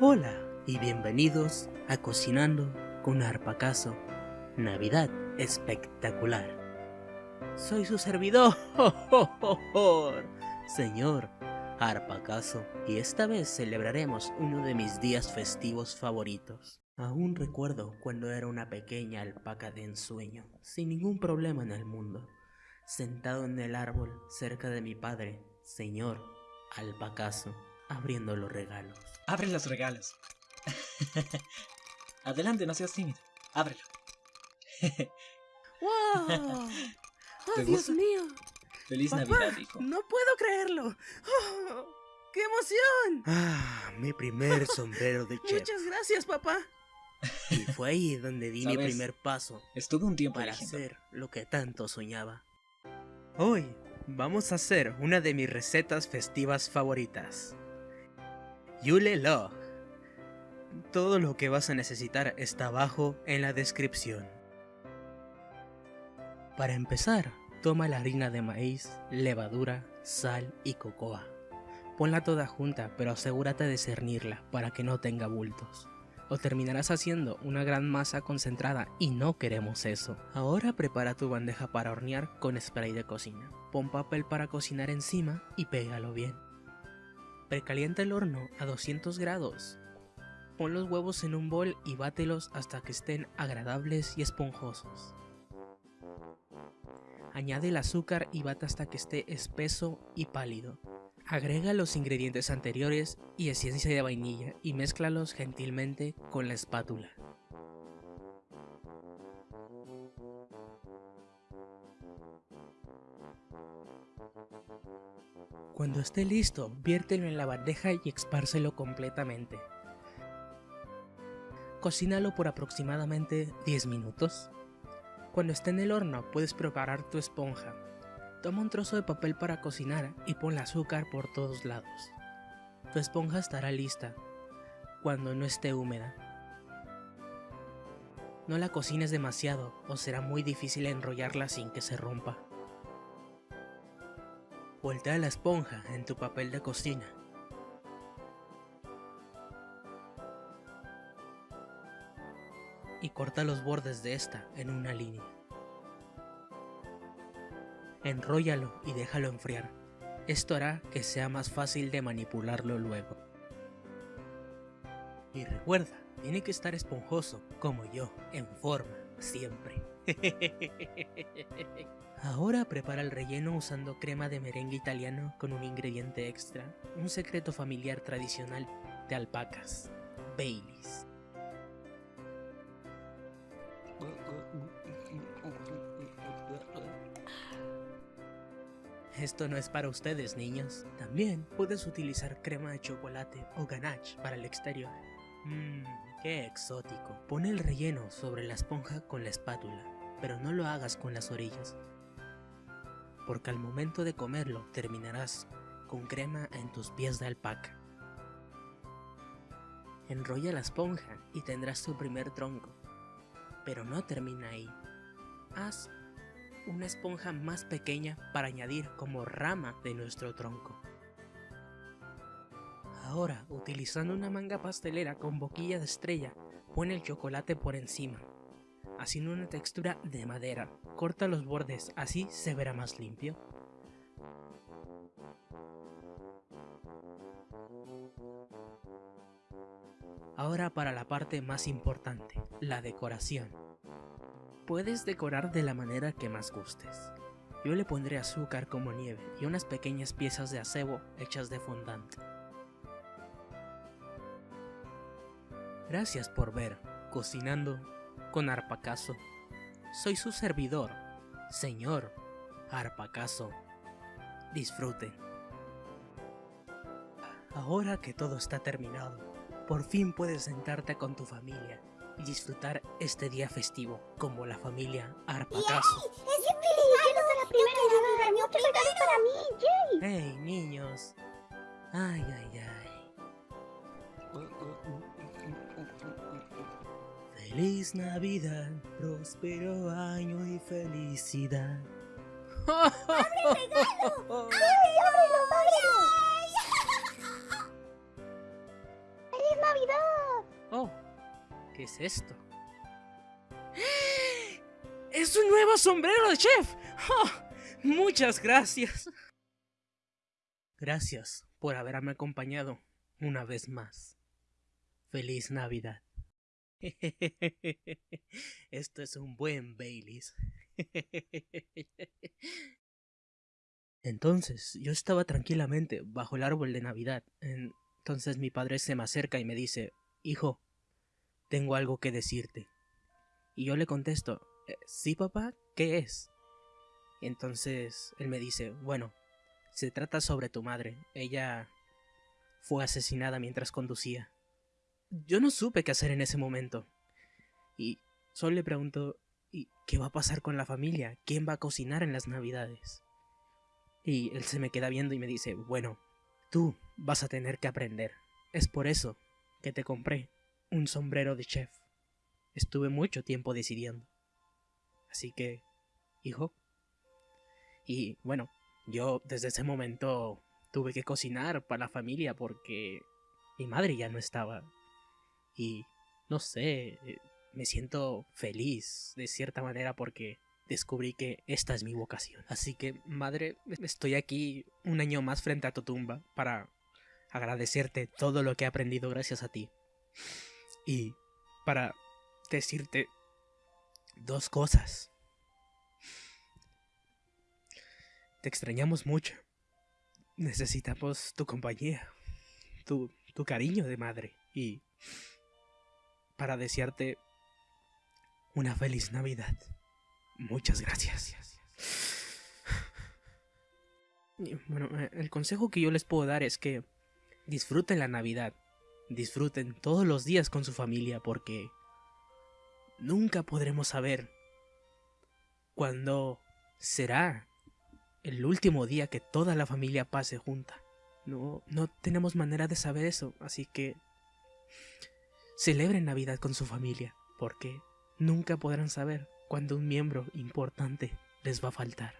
Hola y bienvenidos a Cocinando con Arpacaso. Navidad espectacular. Soy su servidor, señor Arpacaso, y esta vez celebraremos uno de mis días festivos favoritos. Aún recuerdo cuando era una pequeña alpaca de ensueño, sin ningún problema en el mundo, sentado en el árbol cerca de mi padre, señor Alpacaso, abriendo los regalos. Abre los regalos. Adelante, no seas tímido. Ábrelo. ¡Wow! ¿Te ¡Oh, Dios gusta? mío! Feliz Papá, Navidad, hijo. ¡No puedo creerlo! ¡Oh, ¡Qué emoción! Ah, mi primer sombrero de chef. Muchas gracias, papá. Y fue ahí donde di mi primer paso Estuve un tiempo para eligiendo. hacer lo que tanto soñaba. Hoy vamos a hacer una de mis recetas festivas favoritas. Yule Log. Todo lo que vas a necesitar está abajo en la descripción. Para empezar, toma la harina de maíz, levadura, sal y cocoa. Ponla toda junta, pero asegúrate de cernirla para que no tenga bultos. O terminarás haciendo una gran masa concentrada y no queremos eso. Ahora prepara tu bandeja para hornear con spray de cocina. Pon papel para cocinar encima y pégalo bien. Precalienta el horno a 200 grados. Pon los huevos en un bol y bátelos hasta que estén agradables y esponjosos. Añade el azúcar y bate hasta que esté espeso y pálido. Agrega los ingredientes anteriores y esencia de vainilla y mézclalos gentilmente con la espátula. Cuando esté listo, viértelo en la bandeja y expárselo completamente. Cocínalo por aproximadamente 10 minutos. Cuando esté en el horno puedes preparar tu esponja. Toma un trozo de papel para cocinar y ponle azúcar por todos lados. Tu esponja estará lista cuando no esté húmeda. No la cocines demasiado o será muy difícil enrollarla sin que se rompa. Voltea la esponja en tu papel de cocina. Y corta los bordes de esta en una línea. Enróllalo y déjalo enfriar. Esto hará que sea más fácil de manipularlo luego. Y recuerda, tiene que estar esponjoso, como yo, en forma, siempre. Ahora prepara el relleno usando crema de merengue italiano con un ingrediente extra, un secreto familiar tradicional de alpacas, Baileys. Esto no es para ustedes, niños. También puedes utilizar crema de chocolate o ganache para el exterior. Mmm, qué exótico. Pon el relleno sobre la esponja con la espátula, pero no lo hagas con las orillas. Porque al momento de comerlo terminarás con crema en tus pies de alpaca. Enrolla la esponja y tendrás tu primer tronco. Pero no termina ahí. Haz una esponja más pequeña para añadir como rama de nuestro tronco. Ahora, utilizando una manga pastelera con boquilla de estrella, pon el chocolate por encima, haciendo una textura de madera. Corta los bordes, así se verá más limpio. Ahora para la parte más importante, la decoración. Puedes decorar de la manera que más gustes. Yo le pondré azúcar como nieve y unas pequeñas piezas de acebo hechas de fondant. Gracias por ver Cocinando con Arpacaso. Soy su servidor, señor Arpacaso. Disfruten. Ahora que todo está terminado, por fin puedes sentarte con tu familia y disfrutar este día festivo como la familia Arpacaso. ¡Hey, niños! ¡Ay, ay, ay! Feliz Navidad, próspero año y felicidad. ¡Ábrelo, ábrelo! ¡Feliz Navidad! es esto? ¡Es un nuevo sombrero de chef! ¡Oh! Muchas gracias. Gracias por haberme acompañado una vez más. Feliz Navidad. Esto es un buen Baileys. Entonces, yo estaba tranquilamente bajo el árbol de Navidad. Entonces mi padre se me acerca y me dice, Hijo, tengo algo que decirte. Y yo le contesto, eh, ¿sí papá? ¿Qué es? Entonces él me dice, bueno, se trata sobre tu madre. Ella fue asesinada mientras conducía. Yo no supe qué hacer en ese momento. Y solo le pregunto, ¿y qué va a pasar con la familia? ¿Quién va a cocinar en las navidades? Y él se me queda viendo y me dice, bueno, tú vas a tener que aprender. Es por eso que te compré un sombrero de chef. Estuve mucho tiempo decidiendo. Así que, hijo. Y bueno, yo desde ese momento tuve que cocinar para la familia porque mi madre ya no estaba. Y no sé, eh, me siento feliz de cierta manera porque descubrí que esta es mi vocación. Así que, madre, estoy aquí un año más frente a tu tumba para agradecerte todo lo que he aprendido gracias a ti. Y para decirte dos cosas. Te extrañamos mucho. Necesitamos tu compañía, tu, tu cariño de madre y para desearte una feliz Navidad. Muchas gracias. bueno, eh, el consejo que yo les puedo dar es que disfruten la Navidad. Disfruten todos los días con su familia porque nunca podremos saber cuándo será el último día que toda la familia pase junta. No, no tenemos manera de saber eso, así que celebren Navidad con su familia, porque nunca podrán saber cuando un miembro importante les va a faltar.